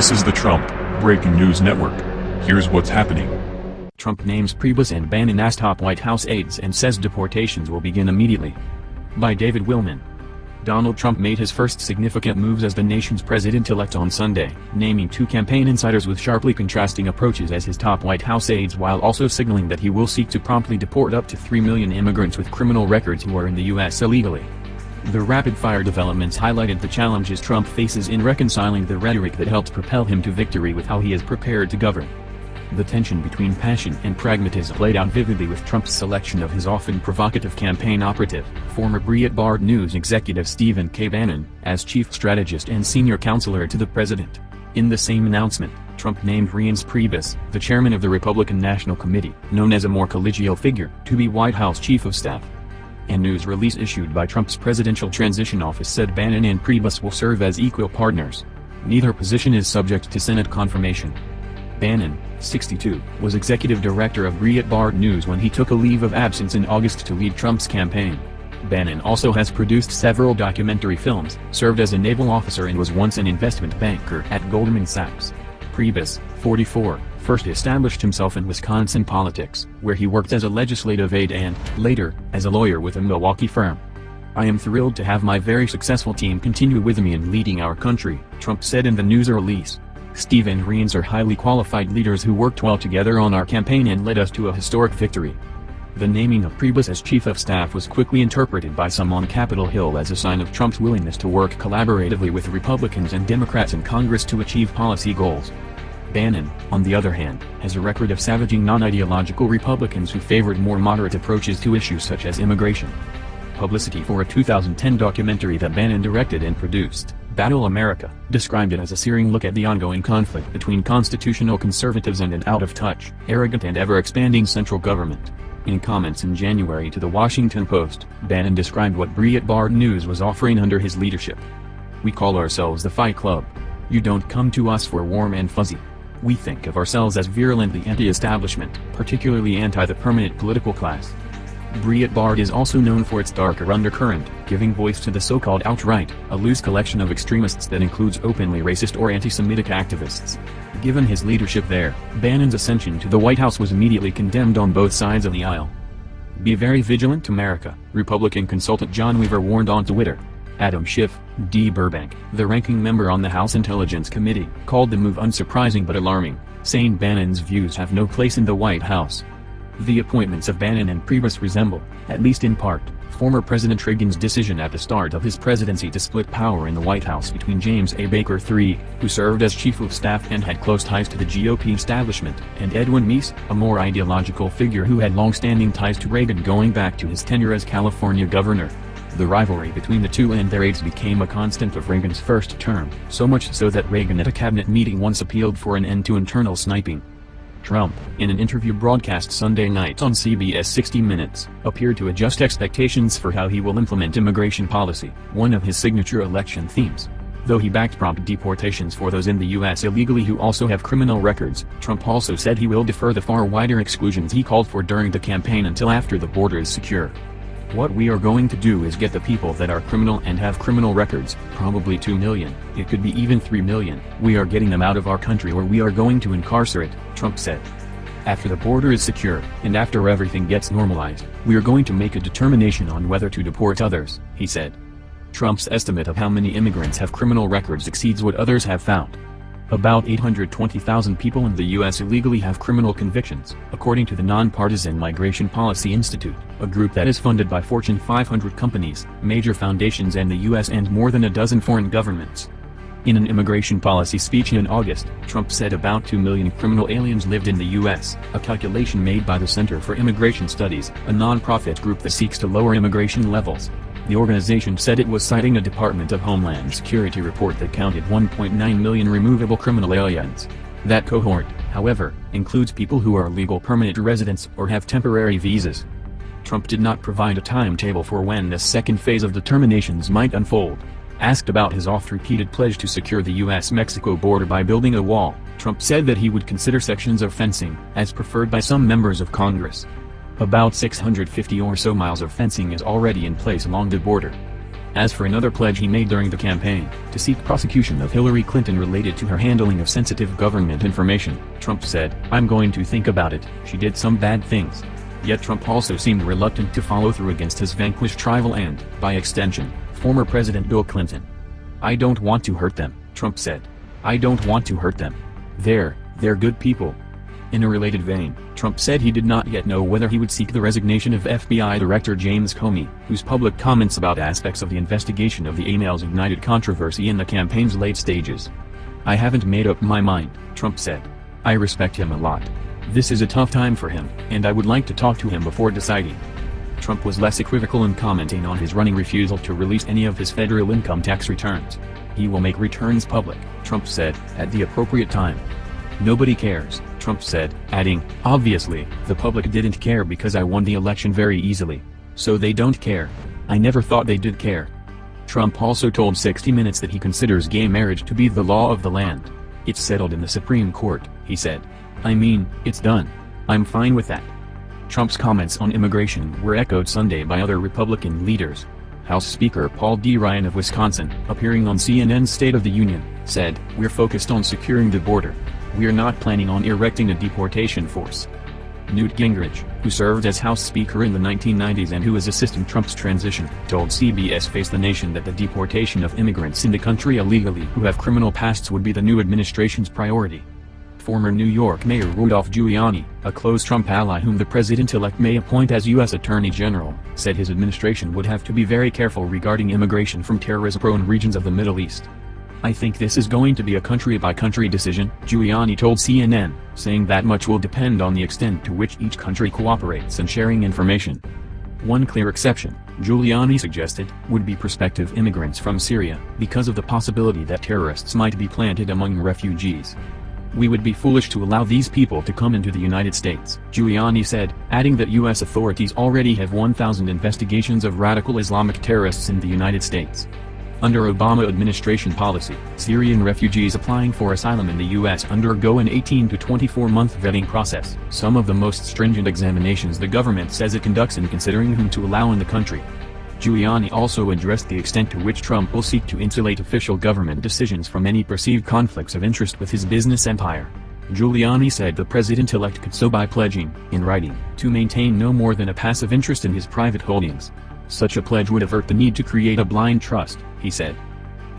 This is the Trump Breaking News Network. Here's what's happening. Trump names Priebus and Bannon as top White House aides and says deportations will begin immediately. By David Willman. Donald Trump made his first significant moves as the nation's president-elect on Sunday, naming two campaign insiders with sharply contrasting approaches as his top White House aides while also signaling that he will seek to promptly deport up to 3 million immigrants with criminal records who are in the U.S. illegally. The rapid-fire developments highlighted the challenges Trump faces in reconciling the rhetoric that helped propel him to victory with how he is prepared to govern. The tension between passion and pragmatism played out vividly with Trump's selection of his often provocative campaign operative, former Breitbart News executive Stephen K. Bannon, as chief strategist and senior counselor to the president. In the same announcement, Trump named Reince Priebus, the chairman of the Republican National Committee, known as a more collegial figure, to be White House chief of staff. A news release issued by Trump's Presidential Transition Office said Bannon and Priebus will serve as equal partners. Neither position is subject to Senate confirmation. Bannon, 62, was executive director of Breitbart News when he took a leave of absence in August to lead Trump's campaign. Bannon also has produced several documentary films, served as a naval officer and was once an investment banker at Goldman Sachs. Priebus, 44, first established himself in Wisconsin politics, where he worked as a legislative aide and, later, as a lawyer with a Milwaukee firm. I am thrilled to have my very successful team continue with me in leading our country, Trump said in the news release. Steve and Reince are highly qualified leaders who worked well together on our campaign and led us to a historic victory. The naming of Priebus as chief of staff was quickly interpreted by some on Capitol Hill as a sign of Trump's willingness to work collaboratively with Republicans and Democrats in Congress to achieve policy goals. Bannon, on the other hand, has a record of savaging non-ideological Republicans who favored more moderate approaches to issues such as immigration. Publicity for a 2010 documentary that Bannon directed and produced, Battle America, described it as a searing look at the ongoing conflict between constitutional conservatives and an out-of-touch, arrogant and ever-expanding central government. In comments in January to the Washington Post, Bannon described what Breitbart News was offering under his leadership. We call ourselves the Fight Club. You don't come to us for warm and fuzzy. We think of ourselves as virulently anti-establishment, particularly anti the permanent political class. Breitbart is also known for its darker undercurrent, giving voice to the so-called alt-right, a loose collection of extremists that includes openly racist or anti-Semitic activists. Given his leadership there, Bannon's ascension to the White House was immediately condemned on both sides of the aisle. Be very vigilant America, Republican consultant John Weaver warned on Twitter. Adam Schiff, D. Burbank, the ranking member on the House Intelligence Committee, called the move unsurprising but alarming, saying Bannon's views have no place in the White House. The appointments of Bannon and Priebus resemble, at least in part, former President Reagan's decision at the start of his presidency to split power in the White House between James A. Baker III, who served as chief of staff and had close ties to the GOP establishment, and Edwin Meese, a more ideological figure who had long-standing ties to Reagan going back to his tenure as California governor. The rivalry between the two and their aides became a constant of Reagan's first term, so much so that Reagan at a cabinet meeting once appealed for an end to internal sniping. Trump, in an interview broadcast Sunday night on CBS 60 Minutes, appeared to adjust expectations for how he will implement immigration policy, one of his signature election themes. Though he backed prompt deportations for those in the U.S. illegally who also have criminal records, Trump also said he will defer the far wider exclusions he called for during the campaign until after the border is secure. What we are going to do is get the people that are criminal and have criminal records, probably 2 million, it could be even 3 million, we are getting them out of our country or we are going to incarcerate, Trump said. After the border is secure, and after everything gets normalized, we are going to make a determination on whether to deport others, he said. Trump's estimate of how many immigrants have criminal records exceeds what others have found. About 820,000 people in the U.S. illegally have criminal convictions, according to the Nonpartisan Migration Policy Institute, a group that is funded by Fortune 500 companies, major foundations and the U.S. and more than a dozen foreign governments. In an immigration policy speech in August, Trump said about 2 million criminal aliens lived in the U.S., a calculation made by the Center for Immigration Studies, a nonprofit group that seeks to lower immigration levels. The organization said it was citing a Department of Homeland Security report that counted 1.9 million removable criminal aliens. That cohort, however, includes people who are legal permanent residents or have temporary visas. Trump did not provide a timetable for when this second phase of determinations might unfold. Asked about his oft-repeated pledge to secure the U.S.-Mexico border by building a wall, Trump said that he would consider sections of fencing, as preferred by some members of Congress. About 650 or so miles of fencing is already in place along the border. As for another pledge he made during the campaign, to seek prosecution of Hillary Clinton related to her handling of sensitive government information, Trump said, I'm going to think about it, she did some bad things. Yet Trump also seemed reluctant to follow through against his vanquished rival and, by extension, former President Bill Clinton. I don't want to hurt them, Trump said. I don't want to hurt them. They're, they're good people. In a related vein, Trump said he did not yet know whether he would seek the resignation of FBI Director James Comey, whose public comments about aspects of the investigation of the emails ignited controversy in the campaign's late stages. I haven't made up my mind, Trump said. I respect him a lot. This is a tough time for him, and I would like to talk to him before deciding. Trump was less equivocal in commenting on his running refusal to release any of his federal income tax returns. He will make returns public, Trump said, at the appropriate time. Nobody cares, Trump said, adding, obviously, the public didn't care because I won the election very easily. So they don't care. I never thought they did care. Trump also told 60 Minutes that he considers gay marriage to be the law of the land. It's settled in the Supreme Court, he said. I mean, it's done. I'm fine with that. Trump's comments on immigration were echoed Sunday by other Republican leaders. House Speaker Paul D. Ryan of Wisconsin, appearing on CNN's State of the Union, said, We're focused on securing the border. We're not planning on erecting a deportation force. Newt Gingrich, who served as House Speaker in the 1990s and who is assisting Trump's transition, told CBS Face the Nation that the deportation of immigrants in the country illegally who have criminal pasts would be the new administration's priority. Former New York Mayor Rudolph Giuliani, a close Trump ally whom the president-elect may appoint as U.S. Attorney General, said his administration would have to be very careful regarding immigration from terrorism-prone regions of the Middle East. I think this is going to be a country-by-country -country decision, Giuliani told CNN, saying that much will depend on the extent to which each country cooperates in sharing information. One clear exception, Giuliani suggested, would be prospective immigrants from Syria, because of the possibility that terrorists might be planted among refugees. We would be foolish to allow these people to come into the United States, Giuliani said, adding that U.S. authorities already have 1,000 investigations of radical Islamic terrorists in the United States. Under Obama administration policy, Syrian refugees applying for asylum in the U.S. undergo an 18 to 24 month vetting process, some of the most stringent examinations the government says it conducts in considering whom to allow in the country. Giuliani also addressed the extent to which Trump will seek to insulate official government decisions from any perceived conflicts of interest with his business empire. Giuliani said the president-elect could so by pledging, in writing, to maintain no more than a passive interest in his private holdings. Such a pledge would avert the need to create a blind trust, he said.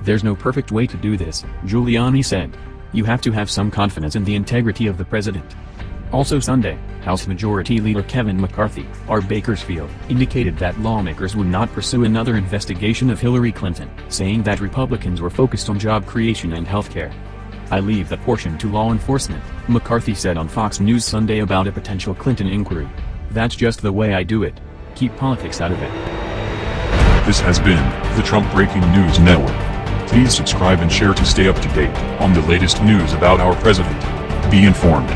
There's no perfect way to do this, Giuliani said. You have to have some confidence in the integrity of the president. Also Sunday, House Majority Leader Kevin McCarthy, R. Bakersfield, indicated that lawmakers would not pursue another investigation of Hillary Clinton, saying that Republicans were focused on job creation and health care. I leave that portion to law enforcement, McCarthy said on Fox News Sunday about a potential Clinton inquiry. That's just the way I do it. Keep politics out of it. This has been the Trump Breaking News Network. Please subscribe and share to stay up to date on the latest news about our president. Be informed.